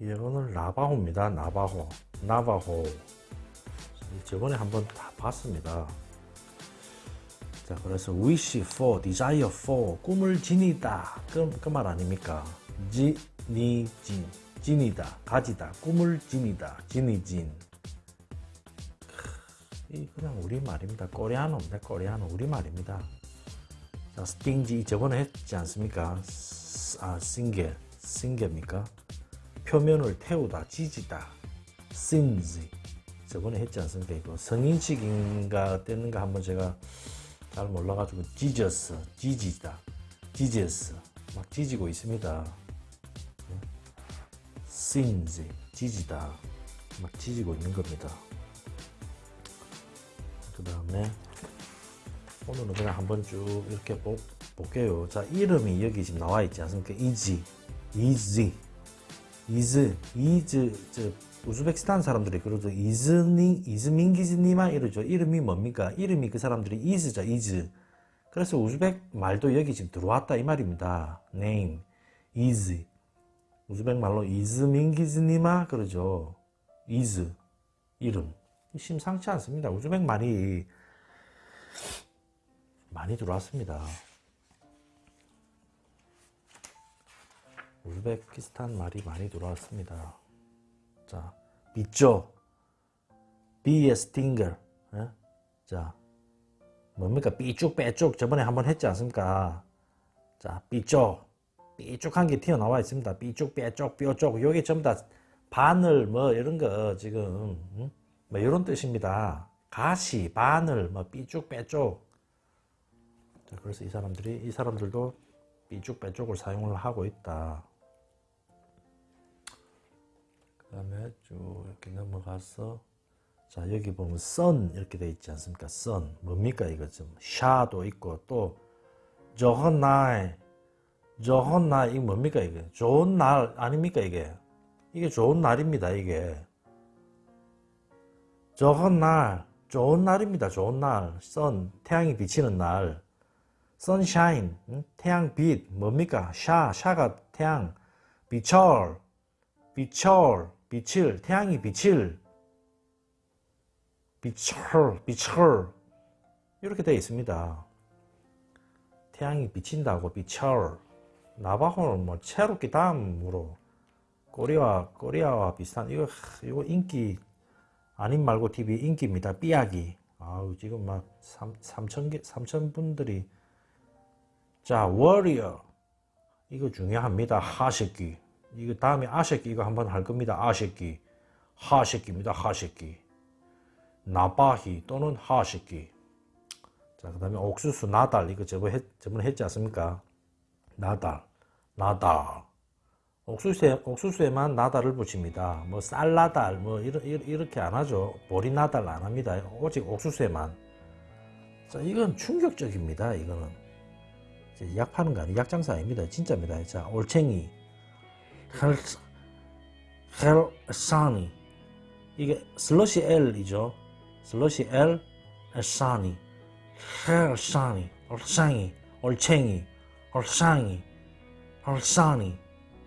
이거는 나바호입니다. 나바호. 나바호. 저번에 한번 다 봤습니다. 자, 그래서 wish for, desire for, 꿈을 지니다. 그, 그 말 아닙니까? 지, 니, 진. 지니다. 가지다. 꿈을 지니다. 지니 진. 이 그냥 우리말입니다. 코리아노입니다. 코리아노 우리말입니다. 자, stingy 저번에 했지 않습니까? 아, 싱게. 싱게입니까? 표면을 태우다, 지지다. 심지. 저번에 했지 않습니까? 이거 성인식인가 어땠는가 한번 제가 잘 몰라가지고 지저스, 지지다, 지저스 막 지지고 있습니다. 심지, 지지다 막 지지고 있는 겁니다. 그 다음에 오늘은 그냥 한번 쭉 이렇게 보, 볼게요. 자 이름이 여기 지금 나와 있지 않습니까? 이지, 이지, 이즈, 이즈, 저 우즈베키스탄 사람들이 그러죠. 이즈니, ismingiz nima 이러죠. 이름이 뭡니까? 이름이 그 사람들이 이즈죠. 이즈. 그래서 우즈벡 말도 여기 지금 들어왔다 이 말입니다. name, 이즈. 우즈벡 말로 ismingiz nima 그러죠. 이즈, 이름. 심상치 않습니다. 우즈벡 말이 많이 들어왔습니다. 우즈베키스탄 말이 많이 들어왔습니다. 자, 빗죠. be a stinger. 예? 자, 뭡니까? 삐쭉 빼쭉 저번에 한번 했지 않습니까? 자, 삐쭉. 삐쭉한 게 튀어나와 있습니다. 삐쭉 빼쭉 뾰쭉. 요게 전부 다 바늘 뭐 이런 거 지금 음? 뭐 이런 뜻입니다. 가시, 바늘, 뭐 삐쭉 빼쭉. 자, 그래서 이 사람들이 이 사람들도 삐쭉 빼쭉을 사용을 하고 있다. 다음에 쭉 이렇게 넘어가서 자 여기 보면 sun 이렇게 돼 있지 않습니까? sun. 뭡니까? 이거 좀 샤도 있고 또 좋은 날 좋은 날 이게 뭡니까 이게? 좋은 날 아닙니까 이게? 이게 좋은 날입니다 이게. 좋은 날 좋은 날입니다 좋은 날. sun 태양이 비치는 날. sunshine 태양빛. 뭡니까? 샤 샤가 태양. 비철 비철 빛을 태양이 빛을. 빛을 빛을. 이렇게 되어 있습니다. 태양이 비친다고 빛을. 나바호는 뭐 체로키 다음으로 코리아 코리아와 비슷한 이거 이거 인기 아닌 말고 TV 인기입니다. 삐약이. 아우 지금 막 3, 3천 개 3천 분들이. 자 워리어. 이거 중요합니다. 하식기 이거 다음에 아새끼 이거 한번 할 겁니다. 아새끼 하새끼입니다. 하새끼 나바히 또는 하새끼 자 그 다음에 옥수수 나달 이거 저번 했, 저번에 했지 않습니까? 나달 나달 옥수수에, 옥수수에만 나달을 붙입니다. 뭐 쌀나달 뭐 이러, 이렇게 안 하죠. 보리나달 안 합니다. 오직 옥수수에만 자 이건 충격적입니다. 이거는 약 파는 거 아니에요. 약 장사 아닙니다. 진짜입니다. 자 올챙이 헬, 헬사니. 이게 슬러시 L이죠. 슬러시 L 엘사니. 헬사니. 얼상이 얼챙이. 얼상이. 얼사니.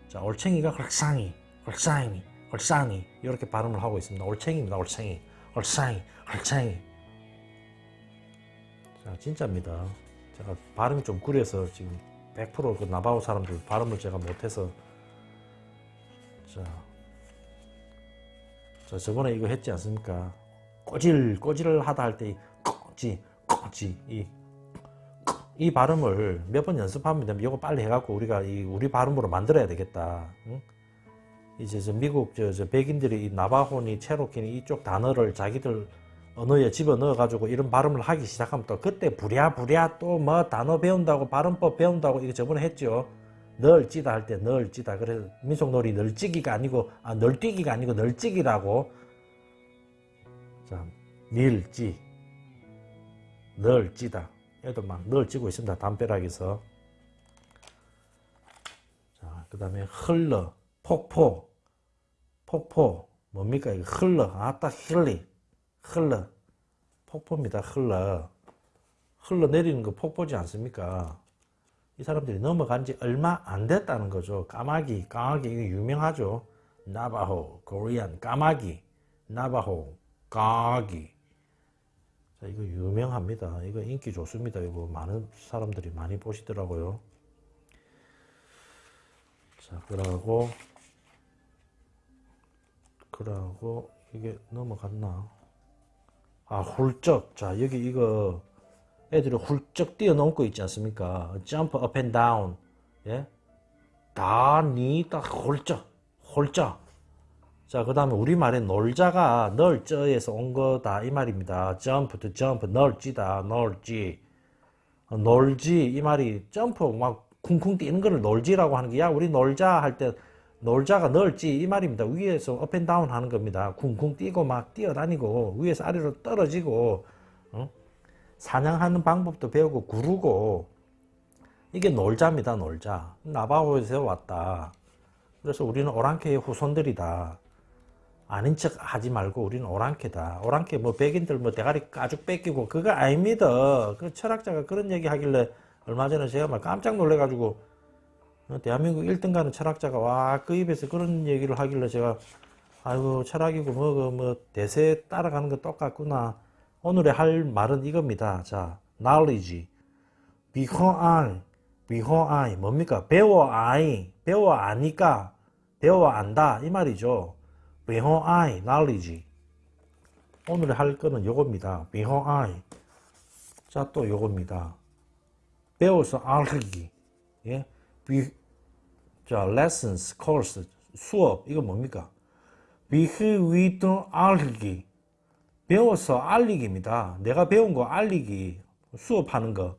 자 얼챙이가 헐상이 헐상이 헐상이 이렇게 발음을 하고 있습니다. 얼챙이입니다. 얼챙이. 얼상이 헐창이. 자 진짜입니다. 제가 발음이 좀 구려서 지금 100%그 나바오 사람들 발음을 제가 못해서 자, 자 저번에 이거 했지 않습니까? 꼬질 꼬질을 하다 할때 꼬지 꼬지 이, 이 발음을 몇 번 연습하면 되면 이거 빨리 해갖고 우리가 이 우리 발음으로 만들어야 되겠다. 응? 이제 저 미국 저, 저 백인들이 이 나바호니 체로키니 이쪽 단어를 자기들 언어에 집어넣어 가지고 이런 발음을 하기 시작하면 또 그때 부랴부랴 또 뭐 단어 배운다고 발음법 배운다고 이거 저번에 했죠. 널찌다 할 때 널찌다. 그래서 민속놀이 널찌기가 아니고 아 널뛰기가 아니고 널찌기라고. 자, 밀찌. 널찌다. 얘도 막 널찌고 있습니다. 담벼락에서. 자, 그 다음에 흘러, 폭포, 폭포. 뭡니까? 이거 흘러. 아따, 흘리. 흘러. 폭포입니다. 흘러. 흘러 내리는 거 폭포지 않습니까? 이 사람들이 넘어간 지 얼마 안 됐다는 거죠. 까마귀, 까마귀 이거 유명하죠. 나바호, 코리안, 까마귀, 나바호, 까기. 자, 이거 유명합니다. 이거 인기 좋습니다. 이거 많은 사람들이 많이 보시더라고요. 자, 그러고, 그러고, 이게 넘어갔나? 아, 훌쩍. 자, 여기 이거, 애들이 훌쩍 뛰어넘고 있지 않습니까? jump up and down. 예? 다, 니, 딱, 홀쩍, 홀쩍. 자, 그 다음에 우리말에 놀자가 널저에서 온 거다, 이 말입니다. jump to jump, 널지다, 널지. 어, 놀지, 이 말이 점프 막 쿵쿵 뛰는 거를 놀지라고 하는 게, 야, 우리 놀자 할 때, 놀자가 널지, 이 말입니다. 위에서 up and down 하는 겁니다. 쿵쿵 뛰고 막 뛰어다니고, 위에서 아래로 떨어지고, 어? 사냥하는 방법도 배우고, 구르고, 이게 놀자입니다, 놀자. 나바호에서 왔다. 그래서 우리는 오랑캐의 후손들이다. 아닌 척 하지 말고 우리는 오랑캐다. 오랑캐 뭐 백인들 뭐 대가리 가죽 뺏기고 그거 아닙니다. 그 철학자가 그런 얘기 하길래 얼마 전에 제가 막 깜짝 놀래 가지고 어, 대한민국 1등 가는 철학자가 와 그 입에서 그런 얘기를 하길래 제가 아이고 철학이고 뭐뭐 뭐 대세 따라가는 거 똑같구나. 오늘의 할 말은 이겁니다. 자, knowledge, 비호안, 비호아이 뭡니까? 배워 아이, 배워 아니까, 배워 안다 이 말이죠. 비호아이, knowledge. 오늘 할 거는 요겁니다. 비호아이. 자, 또 요겁니다. 배워서 알기. 예? 비, 자, lessons, course, 수업. 이거 뭡니까? 비흐위도 알기. 배워서 알리기입니다. 내가 배운 거 알리기. 수업하는 거.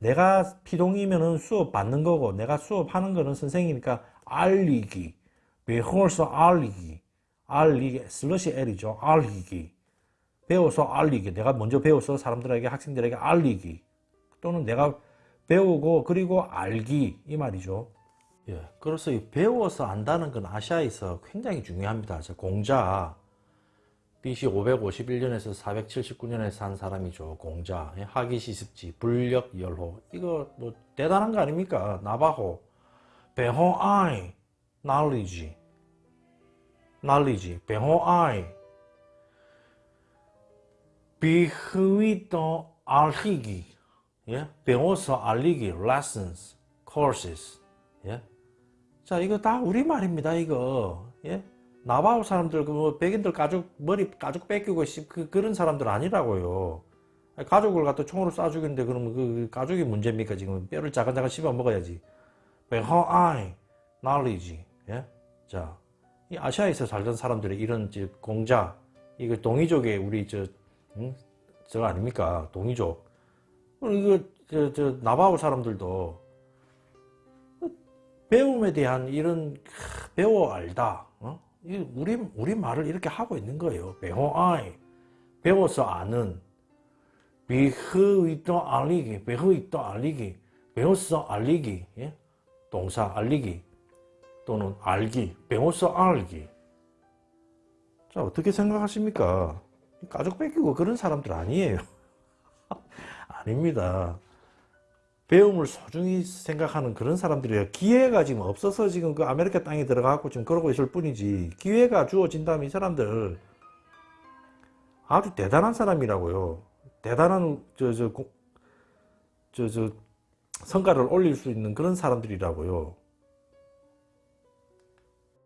내가 피동이면은 수업 받는 거고, 내가 수업하는 거는 선생이니까 알리기. 배워서 알리기. 알리기. 슬러시 L이죠. 알리기. 배워서 알리기. 내가 먼저 배워서 사람들에게, 학생들에게 알리기. 또는 내가 배우고, 그리고 알기. 이 말이죠. 예. 그래서 이 배워서 안다는 건 아시아에서 굉장히 중요합니다. 저 공자. BC 551년에서 479년에 산 사람이죠. 공자, 예, 하기시습지, 불력열호. 이거 뭐 대단한 거 아닙니까? 나바호, 배호아이, knowledge, knowledge, 배호아이, 비흐위도 알리기, 예, 배워서 알리기, lessons, courses, 예. 자, 이거 다 우리 말입니다. 이거, 예. 나바오 사람들, 그 뭐, 백인들 가죽, 머리 가죽 뺏기고, 씨, 그, 그런 사람들 아니라고요. 가죽을 갖다 총으로 쏴 죽이는데, 그러면 그 가죽이 문제입니까? 지금 뼈를 자간자간 씹어 먹어야지. 배허아이, knowledge, 예? 자, 이 아시아에서 살던 사람들의 이런, 저, 공자, 이거 동이족의 우리, 저, 응? 저거 아닙니까? 동이족. 이거, 저, 저, 나바오 사람들도 배움에 대한 이런, 배워 알다, 어? 우리, 우리 말을 이렇게 하고 있는 거예요. 배워아이. 배워서 아는. 비흐위도 알리기. 배흐위도 알리기. 배워서 알리기. 예? 동사 알리기. 또는 알기. 배워서 알기. 자, 어떻게 생각하십니까? 가족 뺏기고 그런 사람들 아니에요. 아닙니다. 배움을 소중히 생각하는 그런 사람들이에요. 기회가 지금 없어서 지금 그 아메리카 땅에 들어가고 지금 그러고 있을 뿐이지. 기회가 주어진다면 이 사람들 아주 대단한 사람이라고요. 대단한 저저저저 성과를 올릴 수 있는 그런 사람들이라고요.